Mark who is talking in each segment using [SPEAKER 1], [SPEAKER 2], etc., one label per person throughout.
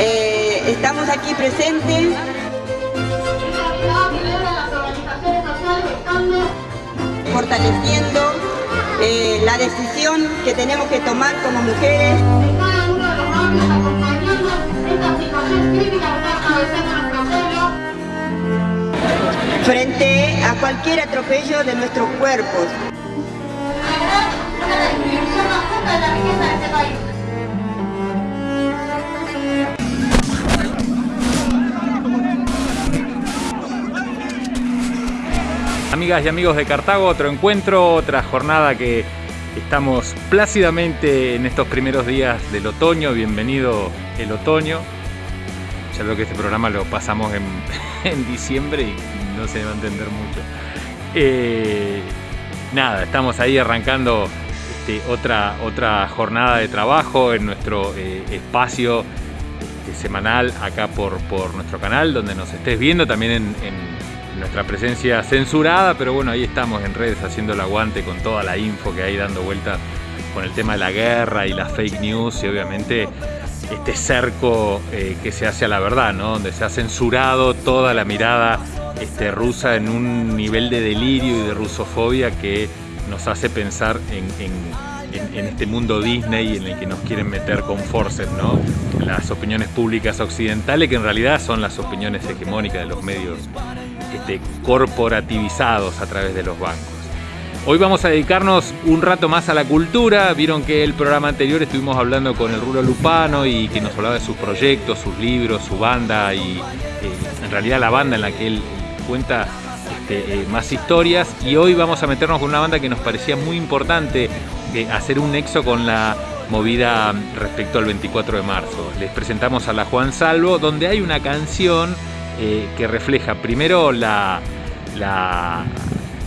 [SPEAKER 1] Eh, estamos aquí presentes fortaleciendo eh, la decisión que tenemos que tomar como mujeres. Frente a cualquier atropello de nuestros cuerpos.
[SPEAKER 2] Y amigos de Cartago, otro encuentro, otra jornada que estamos plácidamente en estos primeros días del otoño. Bienvenido el otoño. Ya veo que este programa lo pasamos en, en diciembre y no se va a entender mucho. Eh, nada, estamos ahí arrancando este, otra, otra jornada de trabajo en nuestro eh, espacio este, semanal acá por, por nuestro canal, donde nos estés viendo también en nuestra presencia censurada, pero bueno, ahí estamos en redes haciendo el aguante con toda la info que hay dando vuelta con el tema de la guerra y las fake news y obviamente este cerco eh, que se hace a la verdad, ¿no? donde se ha censurado toda la mirada este, rusa en un nivel de delirio y de rusofobia que nos hace pensar en, en, este mundo Disney en el que nos quieren meter con forces, ¿no? las opiniones públicas occidentales que en realidad son las opiniones hegemónicas de los medios este, corporativizados a través de los bancos. Hoy vamos a dedicarnos un rato más a la cultura. Vieron que el programa anterior estuvimos hablando con el Rulo Lupano y que nos hablaba de sus proyectos, sus libros, su banda y eh, en realidad la banda en la que él cuenta este, eh, más historias. Y hoy vamos a meternos con una banda que nos parecía muy importante eh, hacer un nexo con la movida respecto al 24 de marzo. Les presentamos a la Juan Salvo, donde hay una canción eh, que refleja primero la,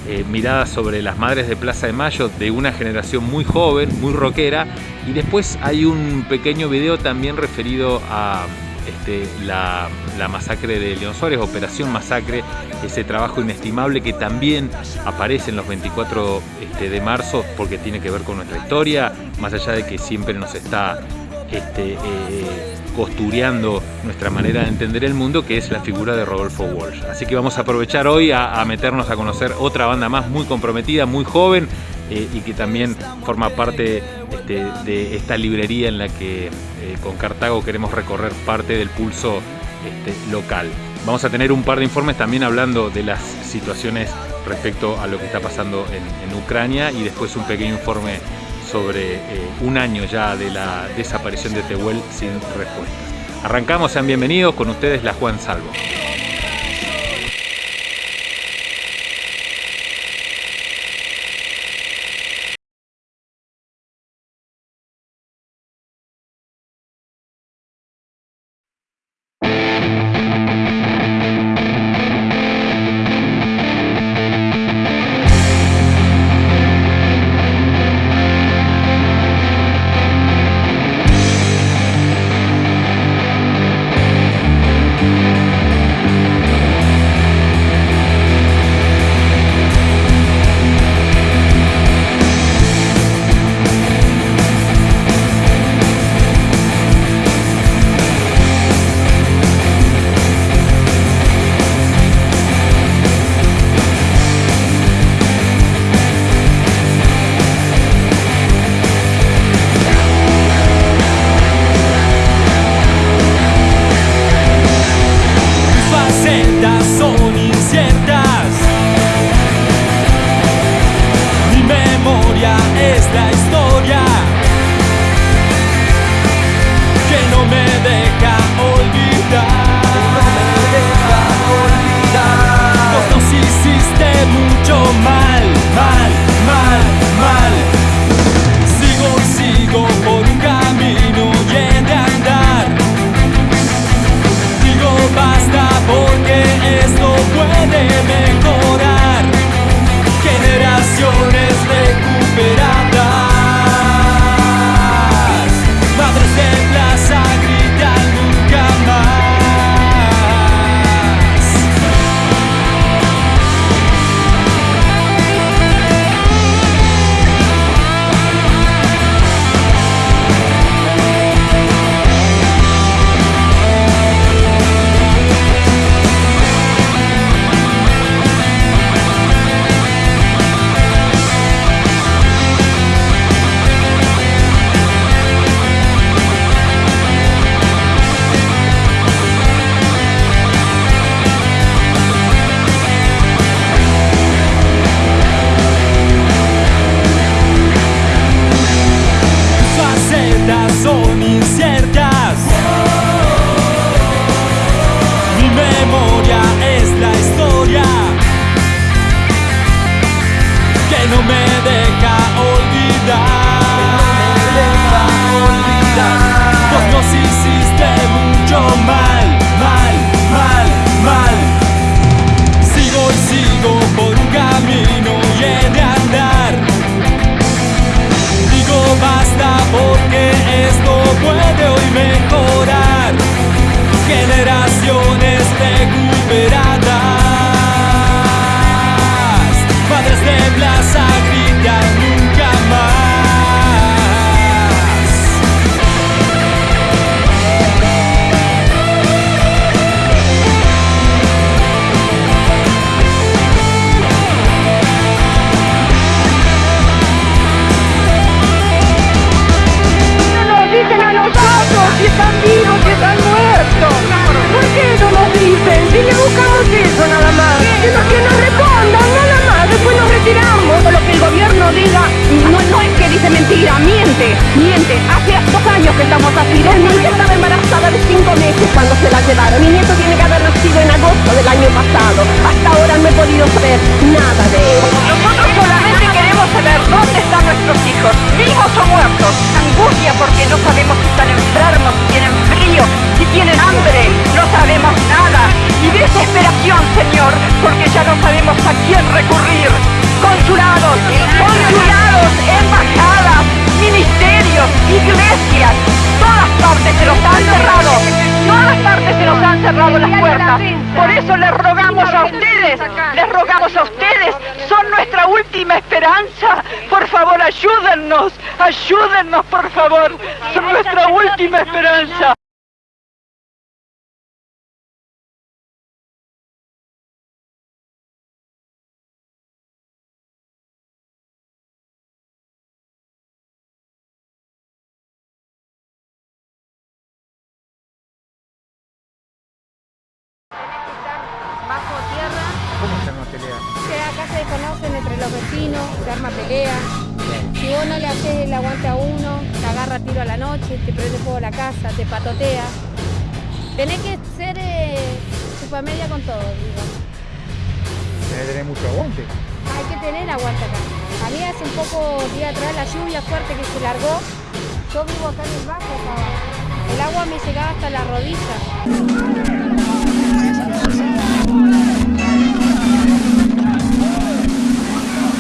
[SPEAKER 2] eh, mirada sobre las madres de Plaza de Mayo de una generación muy joven, muy rockera, y después hay un pequeño video también referido a este, la, masacre de León Suárez, Operación Masacre, ese trabajo inestimable que también aparece en los 24 este, de marzo porque tiene que ver con nuestra historia, más allá de que siempre nos está este, eh, costureando nuestra manera de entender el mundo, que es la figura de Rodolfo Walsh. Así que vamos a aprovechar hoy a, meternos a conocer otra banda más muy comprometida, muy joven, eh, y que también forma parte este, de esta librería en la que eh, con Cartago queremos recorrer parte del pulso este, local. Vamos a tener un par de informes también hablando de las situaciones respecto a lo que está pasando en, en Ucrania y después un pequeño informe sobre eh, un año ya de la desaparición de Tehuel sin respuesta. Arrancamos, sean bienvenidos, con ustedes la Juan Salvo.
[SPEAKER 3] es la historia. Generaciones recuperadas.
[SPEAKER 4] Llevaron. Mi nieto tiene que las puertas. Por eso les rogamos a ustedes, les rogamos a ustedes, son nuestra última esperanza. Por favor, ayúdennos, ayúdennos, por favor. Son nuestra última esperanza.
[SPEAKER 5] Acá desconocen entre los vecinos, se arma pelea. Si vos no le haces el aguante a uno, te agarra tiro a la noche, te prende fuego la casa, te patotea. Tenés que ser eh, chupamedia con todo, digo.
[SPEAKER 2] Debe tener mucho aguante.
[SPEAKER 5] Hay que tener aguante acá. A mí hace un poco día atrás la lluvia fuerte que se largó. Yo vivo acá en el bajo, estaba. El agua me llegaba hasta la rodilla.